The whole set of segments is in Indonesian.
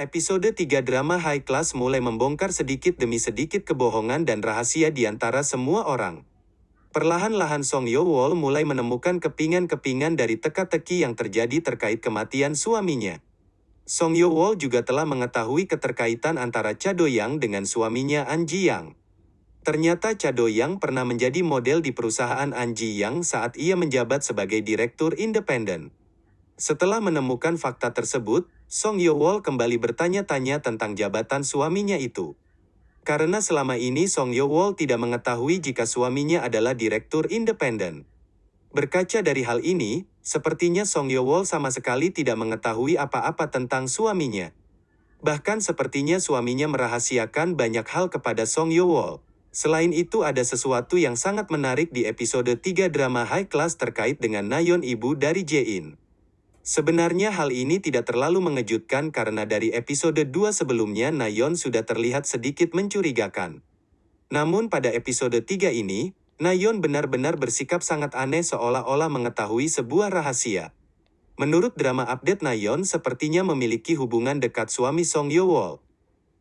Episode 3 drama high class mulai membongkar sedikit demi sedikit kebohongan dan rahasia di antara semua orang. Perlahan-lahan Song Yo Wol mulai menemukan kepingan-kepingan dari teka-teki yang terjadi terkait kematian suaminya. Song Yo Wol juga telah mengetahui keterkaitan antara Cha Do Yang dengan suaminya An Ji Yang. Ternyata Cha Do Yang pernah menjadi model di perusahaan An Ji Yang saat ia menjabat sebagai direktur independen. Setelah menemukan fakta tersebut, Song Yo Wol kembali bertanya-tanya tentang jabatan suaminya itu. Karena selama ini Song Yo Wol tidak mengetahui jika suaminya adalah direktur independen. Berkaca dari hal ini, sepertinya Song Yo Wol sama sekali tidak mengetahui apa-apa tentang suaminya. Bahkan sepertinya suaminya merahasiakan banyak hal kepada Song Yo Wol. Selain itu ada sesuatu yang sangat menarik di episode 3 drama high class terkait dengan Nayon ibu dari Jae-in. Sebenarnya hal ini tidak terlalu mengejutkan karena dari episode 2 sebelumnya Nayon sudah terlihat sedikit mencurigakan. Namun pada episode 3 ini, Nayon benar-benar bersikap sangat aneh seolah-olah mengetahui sebuah rahasia. Menurut drama update Nayon sepertinya memiliki hubungan dekat suami Song Yo Wol.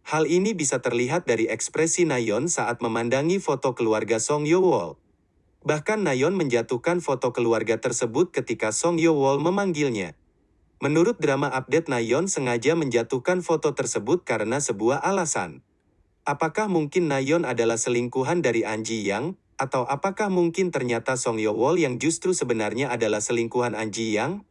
Hal ini bisa terlihat dari ekspresi Nayon saat memandangi foto keluarga Song Yo Wol. Bahkan Nayon menjatuhkan foto keluarga tersebut ketika Song Yo Wol memanggilnya. Menurut drama update Nayon sengaja menjatuhkan foto tersebut karena sebuah alasan. Apakah mungkin Nayon adalah selingkuhan dari Anji Yang, atau apakah mungkin ternyata Song Yo Wol yang justru sebenarnya adalah selingkuhan Anji Yang?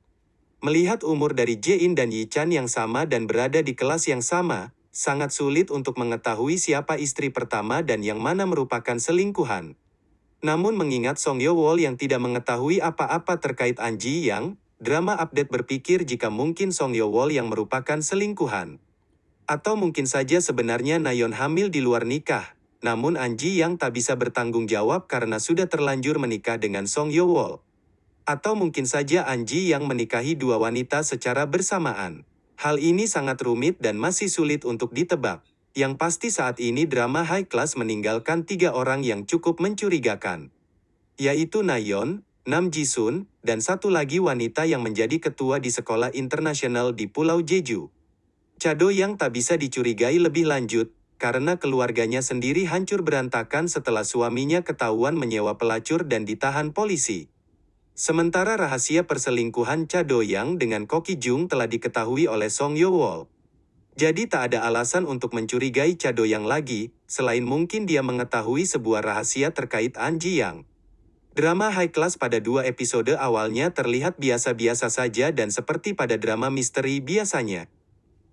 Melihat umur dari Jae-in dan Yi Chan yang sama dan berada di kelas yang sama, sangat sulit untuk mengetahui siapa istri pertama dan yang mana merupakan selingkuhan. Namun mengingat Song Yo Wol yang tidak mengetahui apa-apa terkait Anji Yang, drama update berpikir jika mungkin Song Yo Wol yang merupakan selingkuhan. Atau mungkin saja sebenarnya Nayon hamil di luar nikah, namun Anji Yang tak bisa bertanggung jawab karena sudah terlanjur menikah dengan Song Yo Wol. Atau mungkin saja Anji Yang menikahi dua wanita secara bersamaan. Hal ini sangat rumit dan masih sulit untuk ditebak. Yang pasti saat ini drama high class meninggalkan tiga orang yang cukup mencurigakan. Yaitu Nayon, Nam Jisun, dan satu lagi wanita yang menjadi ketua di sekolah internasional di Pulau Jeju. Chado yang tak bisa dicurigai lebih lanjut, karena keluarganya sendiri hancur berantakan setelah suaminya ketahuan menyewa pelacur dan ditahan polisi. Sementara rahasia perselingkuhan Cha Do-yang dengan Koki Jung telah diketahui oleh Song Yo Wol. Jadi tak ada alasan untuk mencurigai Cha Do-yang lagi, selain mungkin dia mengetahui sebuah rahasia terkait An Ji Yang. Drama high class pada dua episode awalnya terlihat biasa-biasa saja dan seperti pada drama misteri biasanya.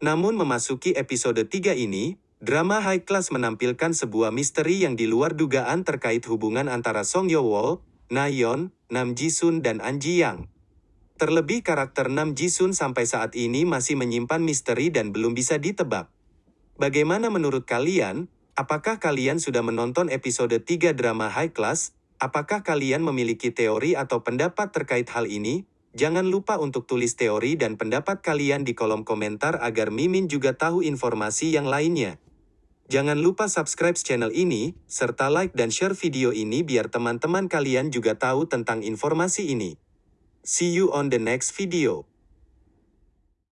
Namun memasuki episode 3 ini, drama high class menampilkan sebuah misteri yang di luar dugaan terkait hubungan antara Song Yo Wol, Nayon, Nam Jisun dan An Ji Yang. Terlebih karakter Nam Jisun sampai saat ini masih menyimpan misteri dan belum bisa ditebak. Bagaimana menurut kalian? Apakah kalian sudah menonton episode 3 drama high class? Apakah kalian memiliki teori atau pendapat terkait hal ini? Jangan lupa untuk tulis teori dan pendapat kalian di kolom komentar agar Mimin juga tahu informasi yang lainnya. Jangan lupa subscribe channel ini, serta like dan share video ini biar teman-teman kalian juga tahu tentang informasi ini. See you on the next video.